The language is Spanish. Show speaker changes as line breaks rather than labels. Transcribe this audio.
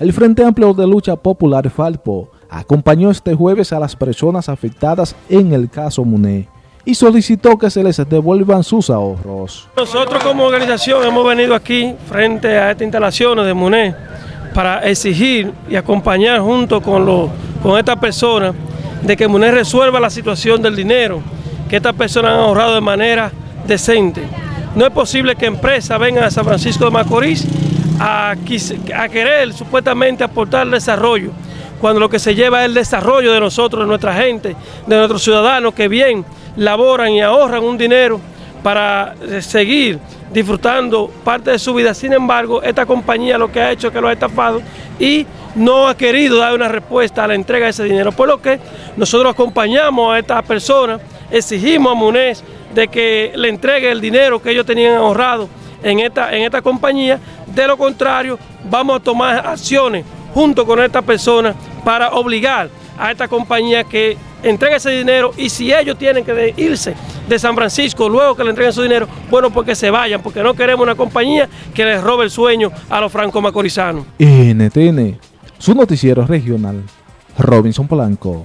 El Frente Amplio de Lucha Popular Falpo acompañó este jueves a las personas afectadas en el caso MUNE y solicitó que se les devuelvan sus ahorros.
Nosotros como organización hemos venido aquí frente a estas instalaciones de MUNE para exigir y acompañar junto con, los, con estas personas de que MUNE resuelva la situación del dinero que estas personas han ahorrado de manera decente. No es posible que empresas vengan a San Francisco de Macorís a, querer supuestamente aportar desarrollo, cuando lo que se lleva es el desarrollo de nosotros, de nuestra gente, de nuestros ciudadanos que bien laboran y ahorran un dinero para eh, seguir disfrutando parte de su vida. Sin embargo, esta compañía lo que ha hecho es que lo ha estafado y no ha querido dar una respuesta a la entrega de ese dinero. Por lo que nosotros acompañamos a estas personas, exigimos a MUNES de que le entregue el dinero que ellos tenían ahorrado en esta, en esta compañía. De lo contrario, vamos a tomar acciones junto con esta persona para obligar a esta compañía que entregue ese dinero y si ellos tienen que irse de San Francisco luego que le entreguen su dinero, bueno, pues que se vayan, porque no queremos una compañía que les robe el sueño a los franco-macorizanos.
NTN, su noticiero regional, Robinson Polanco.